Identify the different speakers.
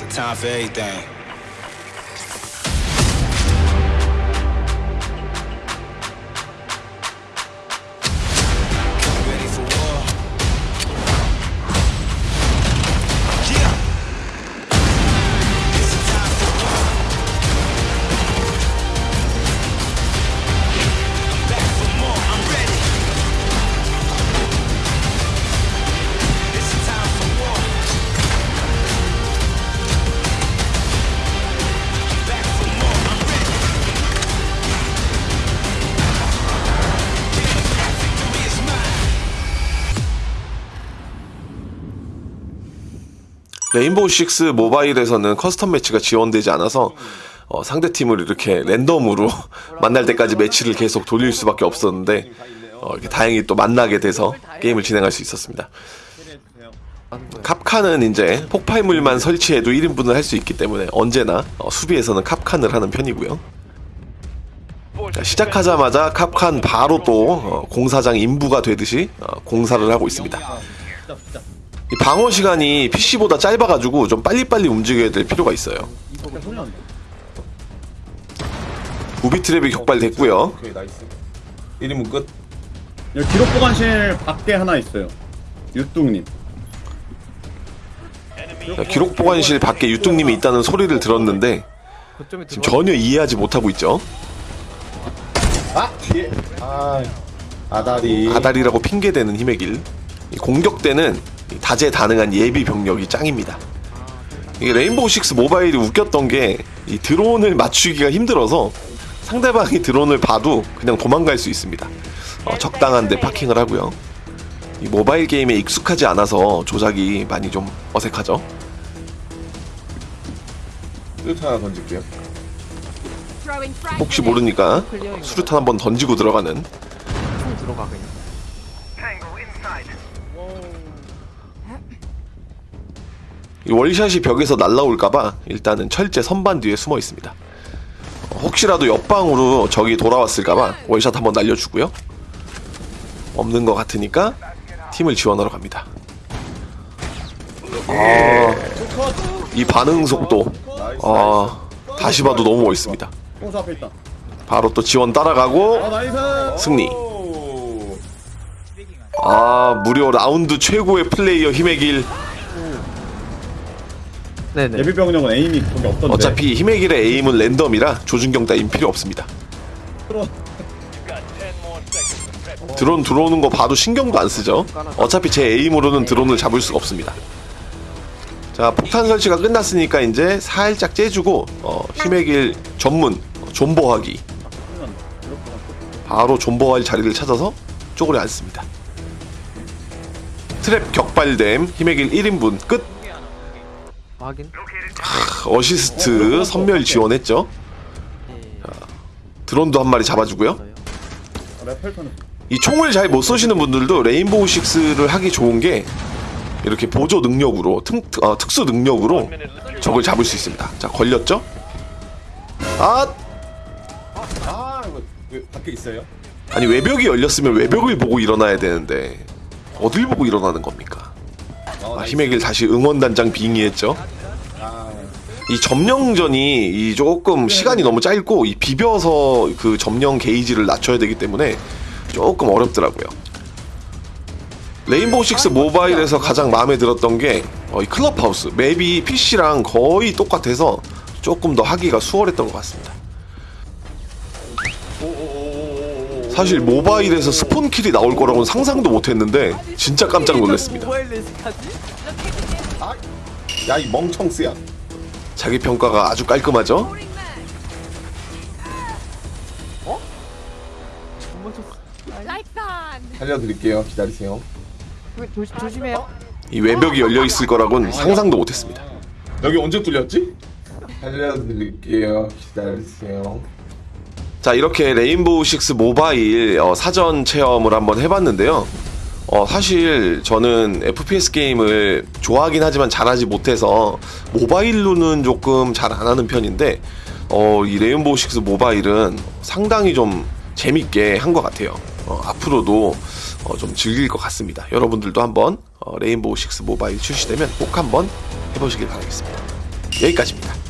Speaker 1: It's a time for everything.
Speaker 2: Rainbow Six Mobile에서는 custom 매치가 지원되지 않아서 어, 상대 팀을 이렇게 랜덤으로 만날 때까지 매치를 계속 돌릴 수밖에 없었는데 어, 이렇게 다행히 또 만나게 돼서 게임을 진행할 수 있었습니다. 캅칸은 이제 폭발물만 설치해도 1인분을 할 수 있기 때문에 언제나 어, 수비에서는 캅칸을 하는 편이고요. 자, 시작하자마자 캅칸 바로 또 어, 공사장 인부가 되듯이 어, 공사를 하고 있습니다. 이 방어 시간이 PC보다 짧아가지고 좀 빨리빨리 움직여야 될 필요가 있어요. 우비 트랩이 격발됐고요.
Speaker 3: 오케이 nice 1인분 끝
Speaker 4: 여기 기록 보관실 밖에 하나 있어요. 유뚱님.
Speaker 2: 자, 기록 보관실 밖에 유뚱님이 있다는 소리를 들었는데 지금 전혀 이해하지 못하고 있죠.
Speaker 3: 아 뒤에 아 아다리
Speaker 2: 아다리라고 핑계대는 힘의 길. 이 공격 때는 이 다재다능한 예비 병력이 짱입니다. 이게 레인보우 식스 모바일이 웃겼던 게 이 드론을 맞추기가 힘들어서 상대방이 드론을 봐도 그냥 도망갈 수 있습니다. 어, 적당한 데 파킹을 하고요. 이 모바일 게임에 익숙하지 않아서 조작이 많이 좀 어색하죠.
Speaker 3: 끝 하나 던질게요
Speaker 2: 혹시 모르니까 수류탄 한번 던지고 들어가는
Speaker 5: 들어가 그냥.
Speaker 2: 월샷이 벽에서 날라올까봐 일단은 철제 선반 뒤에 숨어 있습니다. 어, 혹시라도 옆방으로 적이 돌아왔을까봐 월샷 한번 날려주고요. 없는 것 같으니까 팀을 지원하러 갑니다. 아, 이 반응 속도 아, 다시 봐도 너무 멋있습니다. 바로 또 지원 따라가고. 승리. 오아 무려 라운드 최고의 플레이어 힘의 길.
Speaker 5: 네네.
Speaker 4: 예비 병력은 aim이 거기 없던데.
Speaker 2: 어차피 힘의 길의 aim은 랜덤이라 조준경 따윈 필요 없습니다. 드론 들어오는 거 봐도 신경도 안 쓰죠. 어차피 제 aim으로는 드론을 잡을 수가 없습니다. 자 폭탄 설치가 끝났으니까 이제 살짝 째주고 어, 힘의 길 전문 어, 존버하기 바로 존버할 자리를 찾아서 쪼그려 앉습니다. 트랩 격발됨 힘의 길 1인분 끝
Speaker 5: 확인.
Speaker 2: 어시스트 섬멸 지원했죠. 자, 드론도 한 마리 잡아주고요.
Speaker 4: 아,
Speaker 2: 이 총을 잘 못 쏘시는 분들도 레인보우 식스를 하기 좋은 게 이렇게 보조 능력으로 특, 어, 특수 능력으로 적을 잡을 수 있습니다. 자 걸렸죠? 아
Speaker 3: 아 이거 왜 밖에 있어요?
Speaker 2: 아니 외벽이 열렸으면 외벽을 보고 일어나야 되는데 어딜 보고 일어나는 겁니까? 아, 힘의 길 다시 응원단장 빙의했죠. 아이 점령전이 이 조금 시간이 너무 짧고 이 비벼서 그 점령 게이지를 낮춰야 되기 때문에 조금 어렵더라고요. 레인보우 식스 모바일에서 가장 마음에 들었던 게 어, 이 클럽하우스 맵이 PC랑 거의 똑같아서 조금 더 하기가 수월했던 것 같습니다. 사실 모바일에서 스폰킬이 나올 거라고는 상상도 못했는데 진짜 깜짝 놀랐습니다.
Speaker 3: 야 이 멍청스야
Speaker 2: 자기 평가가 아주 깔끔하죠?
Speaker 3: 살려드릴게요 기다리세요
Speaker 5: 조심 조심해요.
Speaker 2: 이 외벽이 열려 있을 거라고는 상상도 못했습니다.
Speaker 3: 여기 언제 뚫렸지? 살려드릴게요 기다리세요
Speaker 2: 자 이렇게 레인보우 식스 모바일 어, 사전 체험을 한번 해봤는데요. 어, 사실 저는 FPS 게임을 좋아하긴 하지만 잘하지 못해서 모바일로는 조금 잘 안 하는 편인데 어, 이 레인보우 식스 모바일은 상당히 좀 재밌게 한 것 같아요. 어, 앞으로도 어, 좀 즐길 것 같습니다. 여러분들도 한번 어, 레인보우 식스 모바일 출시되면 꼭 한번 해보시길 바라겠습니다. 여기까지입니다.